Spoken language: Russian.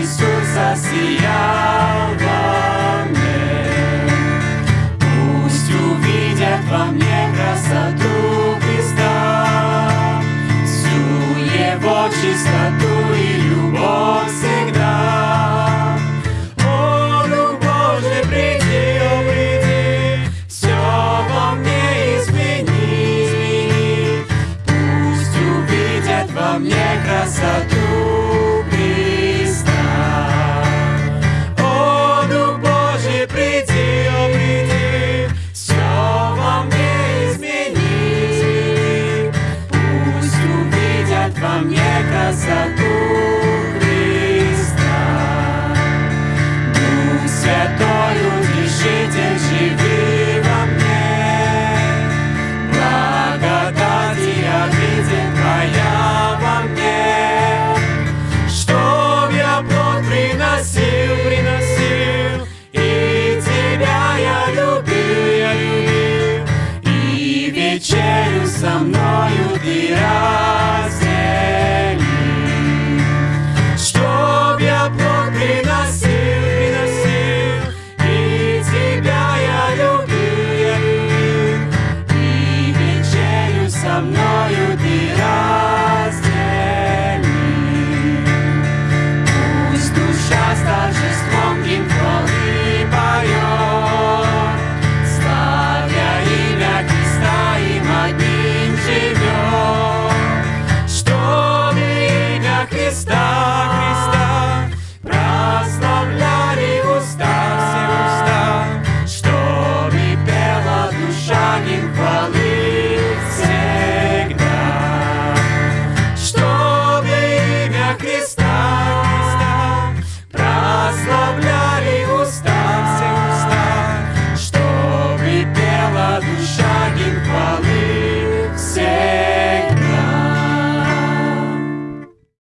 Иисус засиял во мне. Пусть увидят во мне красоту Христа, всю Его чистоту и любовь.